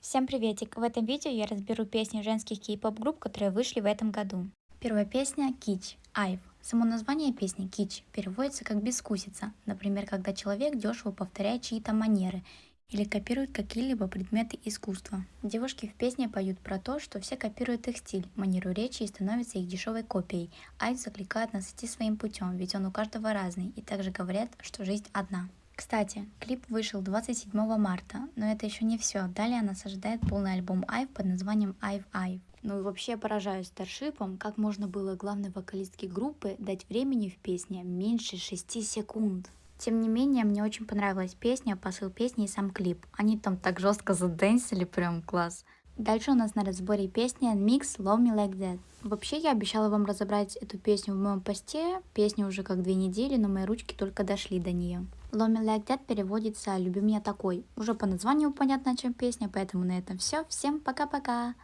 Всем приветик! В этом видео я разберу песни женских кей-поп групп, которые вышли в этом году. Первая песня Кич, Айв. Само название песни Кич переводится как «бескусица», например, когда человек дешево повторяет чьи-то манеры или копирует какие-либо предметы искусства. Девушки в песне поют про то, что все копируют их стиль, манеру речи и становятся их дешевой копией. Айв закликает нас идти своим путем, ведь он у каждого разный, и также говорят, что жизнь одна. Кстати, клип вышел 27 марта, но это еще не все. Далее нас ожидает полный альбом Айв под названием Айв Айв. Ну и вообще поражаюсь старшипом, как можно было главной вокалистке группы дать времени в песне меньше 6 секунд. Тем не менее, мне очень понравилась песня, посыл песни и сам клип. Они там так жестко задэнсили, прям класс. Дальше у нас на разборе песня Mix Love Me Like That. Вообще я обещала вам разобрать эту песню в моем посте. Песня уже как две недели, но мои ручки только дошли до нее. Me Like That переводится «Люби меня такой». Уже по названию понятно, о чем песня, поэтому на этом все. Всем пока-пока.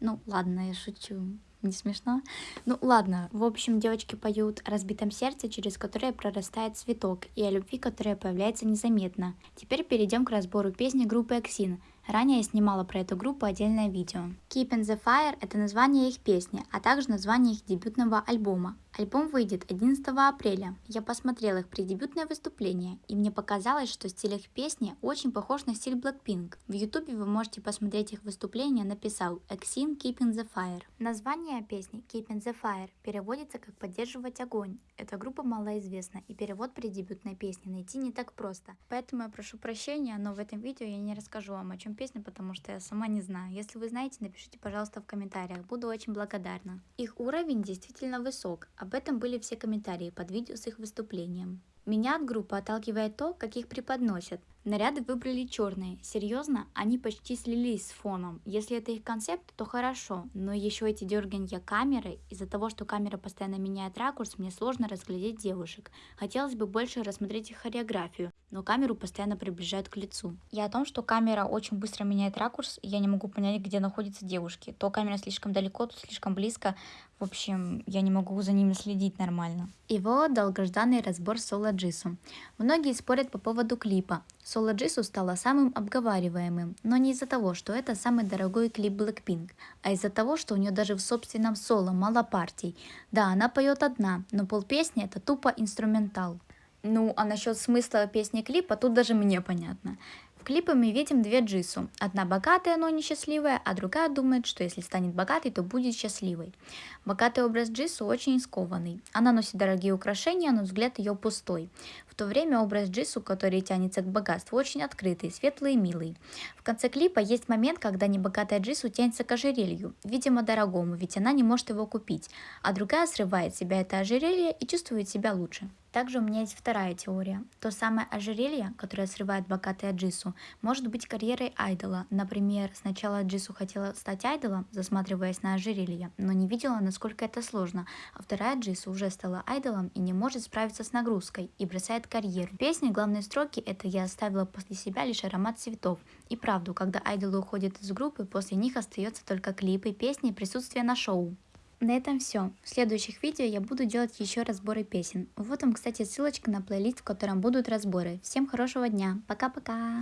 Ну, ладно, я шучу. Не смешно? Ну ладно, в общем, девочки поют о разбитом сердце, через которое прорастает цветок, и о любви, которая появляется незаметно. Теперь перейдем к разбору песни группы Exin. Ранее я снимала про эту группу отдельное видео. Keep in the Fire – это название их песни, а также название их дебютного альбома. Альбом выйдет 11 апреля. Я посмотрела их преддебютное выступление, и мне показалось, что стиль их песни очень похож на стиль Blackpink. В ютубе вы можете посмотреть их выступление, написал Exin Keeping the Fire. Название песни Keeping the Fire переводится как «поддерживать огонь». Эта группа малоизвестна, и перевод преддебютной песни найти не так просто. Поэтому я прошу прощения, но в этом видео я не расскажу вам, о чем песня, потому что я сама не знаю. Если вы знаете, напишите, пожалуйста, в комментариях. Буду очень благодарна. Их уровень действительно высок, об этом были все комментарии под видео с их выступлением. Меня от группы отталкивает то, как их преподносят. Наряды выбрали черные. Серьезно, они почти слились с фоном. Если это их концепт, то хорошо, но еще эти дерганья камеры, из-за того, что камера постоянно меняет ракурс, мне сложно разглядеть девушек. Хотелось бы больше рассмотреть их хореографию, но камеру постоянно приближают к лицу. И о том, что камера очень быстро меняет ракурс, я не могу понять, где находятся девушки. То камера слишком далеко, то слишком близко. В общем, я не могу за ними следить нормально. И вот долгожданный разбор Соло Джису. Многие спорят по поводу клипа. Соло Джису стала самым обговариваемым, но не из-за того, что это самый дорогой клип Blackpink, а из-за того, что у нее даже в собственном соло мало партий. Да, она поет одна, но пол песни это тупо инструментал. Ну, а насчет смысла песни клипа тут даже мне понятно. Клипе мы видим две Джису. Одна богатая, но несчастливая, а другая думает, что если станет богатой, то будет счастливой. Богатый образ Джису очень скованный. Она носит дорогие украшения, но взгляд ее пустой. В то время образ Джису, который тянется к богатству, очень открытый, светлый и милый. В конце клипа есть момент, когда небогатая Джису тянется к ожерелью, видимо дорогому, ведь она не может его купить, а другая срывает себя это ожерелье и чувствует себя лучше. Также у меня есть вторая теория. То самое ожерелье, которое срывает богатая Джису, может быть карьерой айдола. Например, сначала Джису хотела стать айдолом, засматриваясь на ожерелье, но не видела, насколько это сложно. А вторая Джису уже стала айдолом и не может справиться с нагрузкой и бросает карьеру. В песне главные строки это «Я оставила после себя лишь аромат цветов». И правду, когда айдолы уходят из группы, после них остается только клипы, песни и присутствие на шоу. На этом все. В следующих видео я буду делать еще разборы песен. Вот вам, кстати, ссылочка на плейлист, в котором будут разборы. Всем хорошего дня. Пока-пока.